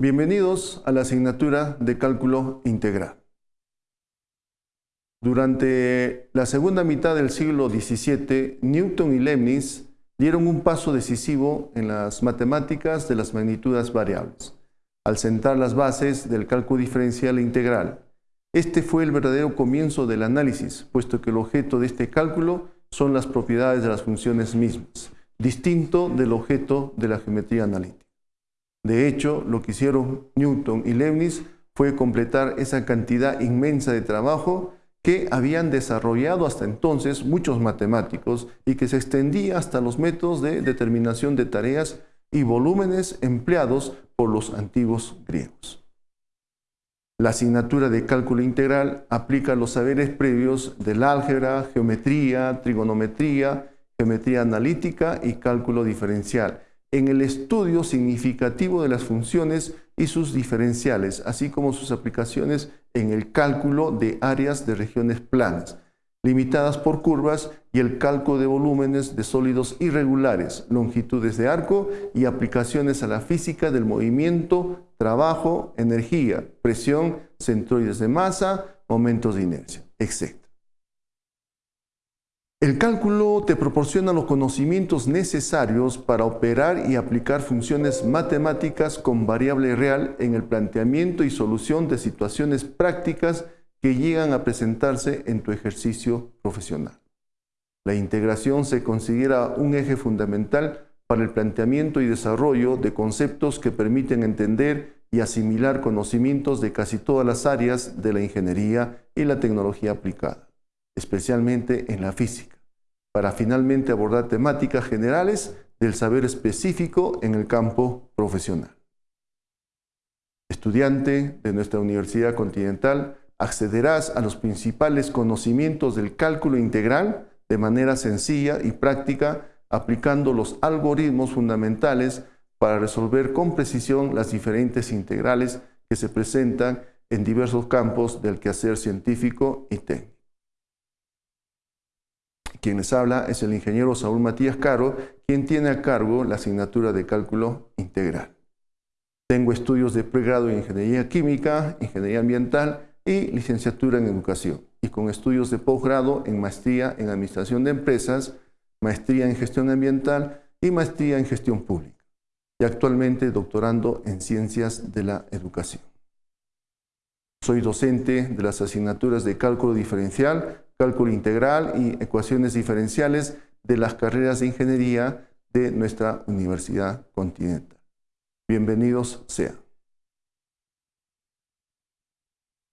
Bienvenidos a la asignatura de cálculo integral. Durante la segunda mitad del siglo XVII, Newton y Leibniz dieron un paso decisivo en las matemáticas de las magnitudes variables, al sentar las bases del cálculo diferencial integral. Este fue el verdadero comienzo del análisis, puesto que el objeto de este cálculo son las propiedades de las funciones mismas, distinto del objeto de la geometría analítica. De hecho, lo que hicieron Newton y Leibniz fue completar esa cantidad inmensa de trabajo que habían desarrollado hasta entonces muchos matemáticos y que se extendía hasta los métodos de determinación de tareas y volúmenes empleados por los antiguos griegos. La asignatura de cálculo integral aplica los saberes previos del álgebra, geometría, trigonometría, geometría analítica y cálculo diferencial en el estudio significativo de las funciones y sus diferenciales, así como sus aplicaciones en el cálculo de áreas de regiones planas, limitadas por curvas y el cálculo de volúmenes de sólidos irregulares, longitudes de arco y aplicaciones a la física del movimiento, trabajo, energía, presión, centroides de masa, momentos de inercia, etc. El cálculo te proporciona los conocimientos necesarios para operar y aplicar funciones matemáticas con variable real en el planteamiento y solución de situaciones prácticas que llegan a presentarse en tu ejercicio profesional. La integración se considera un eje fundamental para el planteamiento y desarrollo de conceptos que permiten entender y asimilar conocimientos de casi todas las áreas de la ingeniería y la tecnología aplicada especialmente en la física, para finalmente abordar temáticas generales del saber específico en el campo profesional. Estudiante de nuestra Universidad Continental, accederás a los principales conocimientos del cálculo integral de manera sencilla y práctica, aplicando los algoritmos fundamentales para resolver con precisión las diferentes integrales que se presentan en diversos campos del quehacer científico y técnico. Quien les habla es el ingeniero Saúl Matías Caro, quien tiene a cargo la asignatura de cálculo integral. Tengo estudios de pregrado en Ingeniería Química, Ingeniería Ambiental y licenciatura en Educación, y con estudios de posgrado en Maestría en Administración de Empresas, Maestría en Gestión Ambiental y Maestría en Gestión Pública, y actualmente doctorando en Ciencias de la Educación. Soy docente de las asignaturas de cálculo diferencial, cálculo integral y ecuaciones diferenciales de las carreras de ingeniería de nuestra Universidad Continental. Bienvenidos sean.